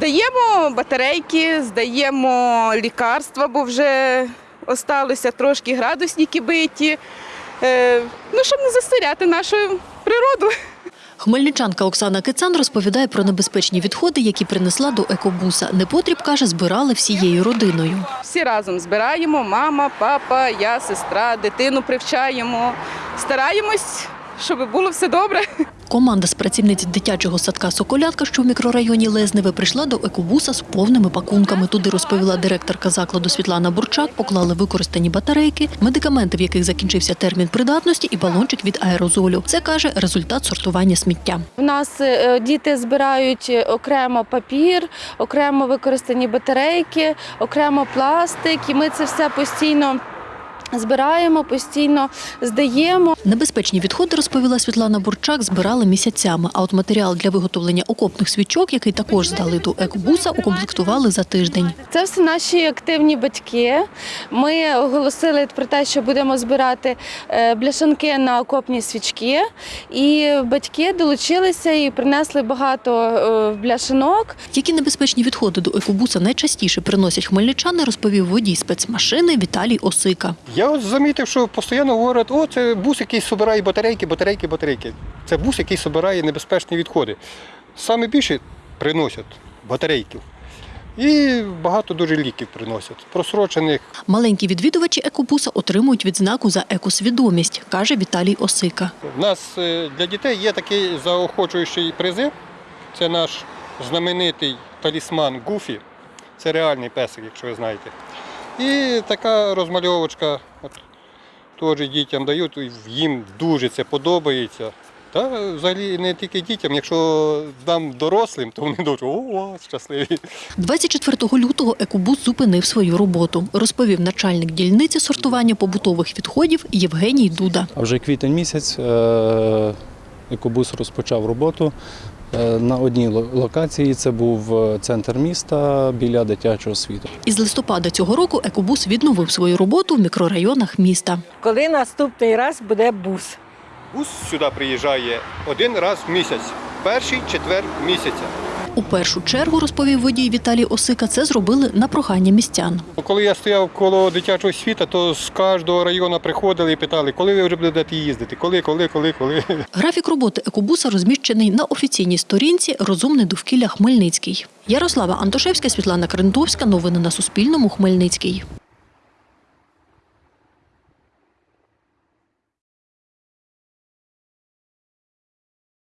Здаємо батарейки, здаємо лікарства, бо вже осталося трошки градусники биті. Е, ну, щоб не засоряти нашу природу. Хмельничанка Оксана Кицан розповідає про небезпечні відходи, які принесла до екобуса. Непотріб, каже, збирали всією родиною. Всі разом збираємо, мама, папа, я, сестра, дитину привчаємо. Стараємось, щоб було все добре. Команда з працівниць дитячого садка Соколятка, що в мікрорайоні Лезневе, прийшла до екобуса з повними пакунками. Туди розповіла директорка закладу Світлана Бурчак. Поклали використані батарейки, медикаменти, в яких закінчився термін придатності, і балончик від аерозолю. Це каже результат сортування сміття. У нас е, діти збирають окремо папір, окремо використані батарейки, окремо пластик, і ми це все постійно. Збираємо, постійно здаємо. Небезпечні відходи, розповіла Світлана Бурчак, збирали місяцями. А от матеріал для виготовлення окопних свічок, який також здали до екобуса, укомплектували за тиждень. Це все наші активні батьки. Ми оголосили про те, що будемо збирати е, бляшанки на окопні свічки. І батьки долучилися і принесли багато е, бляшанок. Які небезпечні відходи до екобуса найчастіше приносять хмельничани, розповів водій спецмашини Віталій Осика. Я от замітив, що постійно говорять, о, це бус, який збирає батарейки, батарейки, батарейки. Це бус, який збирає небезпечні відходи. Саме більше приносять батарейків. І багато дуже ліків приносять, просрочених. Маленькі відвідувачі екобуса отримують відзнаку за екосвідомість, каже Віталій Осика. У нас е, для дітей є такий заохочуючий призив. Це наш знаменитий талісман Гуфі. Це реальний песик, якщо ви знаєте. І така розмальовочка от, теж дітям дають, їм дуже це подобається. Та взагалі не тільки дітям, якщо нам дорослим, то вони дуже о, щасливі. 24 лютого екобус зупинив свою роботу, розповів начальник дільниці сортування побутових відходів Євгеній Дуда. А вже квітень місяць е, екобус розпочав роботу е, на одній ло- локації. Це був е, центр міста біля дитячого світу. Із листопада цього року екобус відновив свою роботу в мікрорайонах міста. Коли наступний раз буде бус? Бус сюди приїжджає один раз в місяць, перший четвер місяця. У першу чергу, розповів водій Віталій Осика, це зробили на прохання містян. Коли я стояв коло дитячого світа, то з кожного району приходили і питали, коли ви вже будете їздити, коли, коли, коли, коли. Графік роботи екобуса розміщений на офіційній сторінці Розумне довкілля Хмельницький. Ярослава Антошевська, Світлана Крентовська. Новини на Суспільному. Хмельницький.